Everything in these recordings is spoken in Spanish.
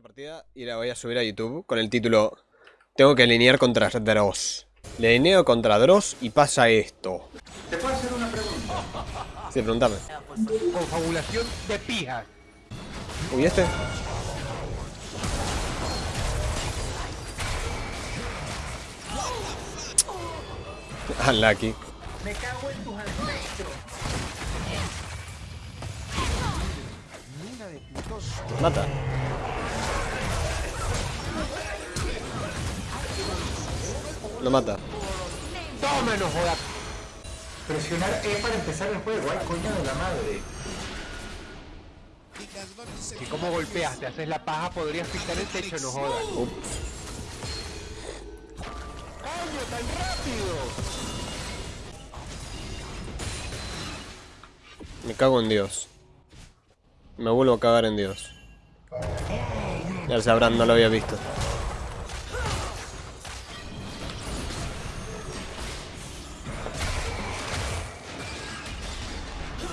esta partida y la voy a subir a YouTube con el título Tengo que alinear contra Dross. Le alineo contra Dross y pasa esto. ¿Te puedo hacer una pregunta? Sí. Confabulación de pijas. Uy, este. Unlucky. Me cago en tus ancestros. Mata. Lo mata. Toma, no joda. Presionar E para empezar el juego. Ay, coño de la madre. Si como golpeas, te haces la paja, podrías pisar el techo, no jodas. ¡Coño, tan rápido! Me cago en Dios. Me vuelvo a cagar en Dios. Ya sabrán, no lo había visto.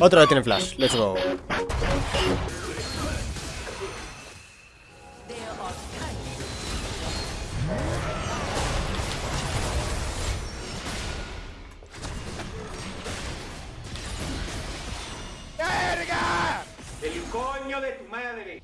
Otra vez tiene flash. Let's go. ¡El coño de tu madre!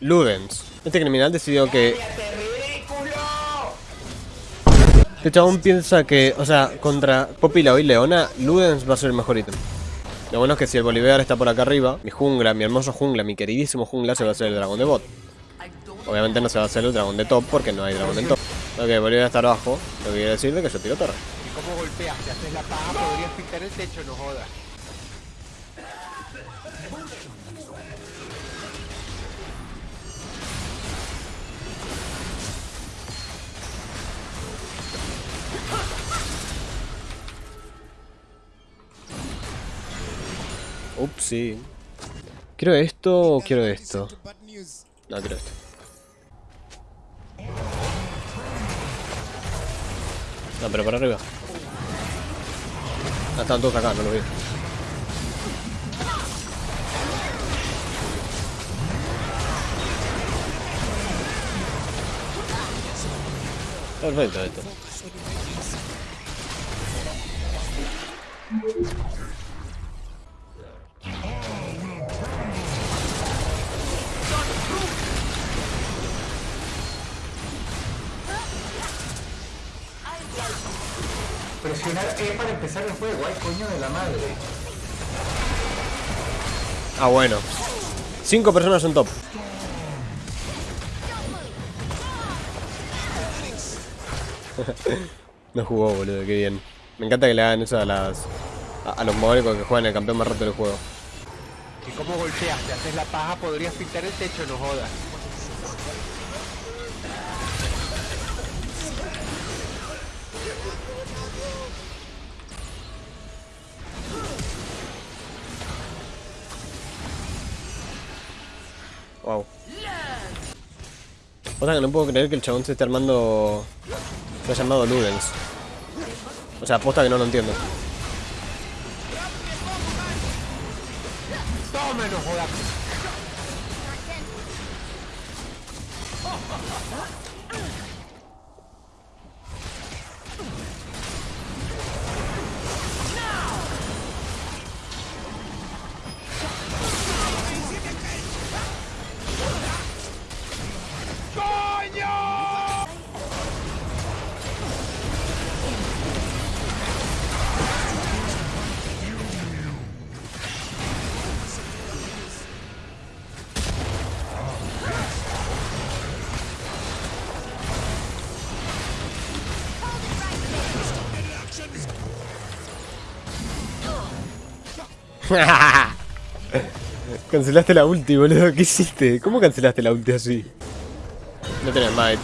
Ludens. Este criminal decidió que. Este chabón piensa que, o sea, contra Popila y Leona, Ludens va a ser el mejor ítem. Lo bueno es que si el Bolivar está por acá arriba, mi jungla, mi hermoso jungla, mi queridísimo jungla se va a hacer el dragón de bot. Obviamente no se va a hacer el dragón de top porque no hay dragón de top. Ok, Bolivar está abajo, lo que quiere decir de que yo tiro torre. Si como golpeas, te haces la paja, podrías pisar el techo, no jodas. Ups, sí. ¿Quiero esto o quiero esto? No, quiero esto. No, pero para arriba. Ah, están todos acá, no lo vi. Perfecto esto. Presionar E para empezar el juego. ¡Ay, coño de la madre! Ah, bueno. Cinco personas son top. no jugó, boludo, qué bien. Me encanta que le hagan eso a las. a, a los mogólicos que juegan el campeón más roto del juego. Si como golpeas, te haces la paja, podrías pintar el techo, no jodas. Wow. O sea que no puedo creer que el chabón se esté armando. Se ha llamado Ludens. O sea, aposta que no lo entiendo. cancelaste la ulti, boludo. ¿Qué hiciste? ¿Cómo cancelaste la ulti así? No tenés más.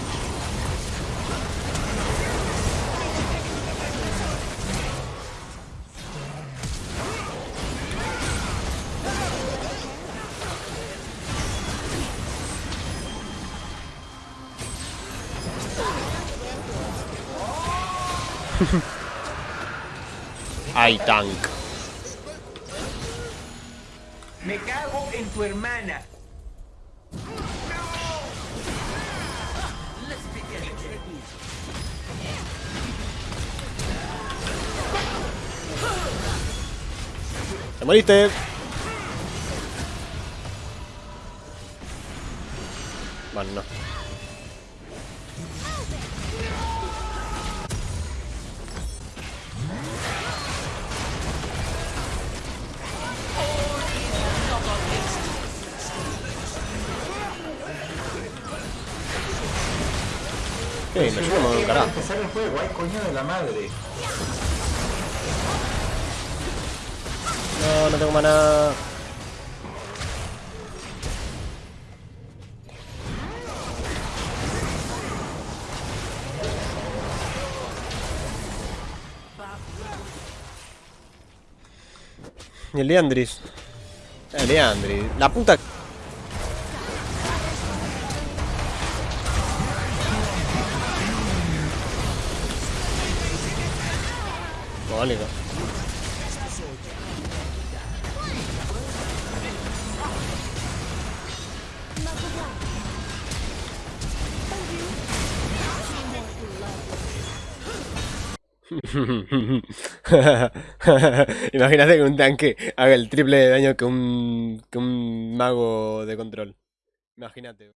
Ay, tank. Me cago en tu hermana. ¡Te moriste! Bueno, no. ¿Qué? Me llevo un carajo. empezar el juego, ay coño de la madre. No, no tengo maná. Y el Leandris. El Leandris. La puta. Imagínate que un tanque haga el triple de daño que un, que un mago de control. Imagínate.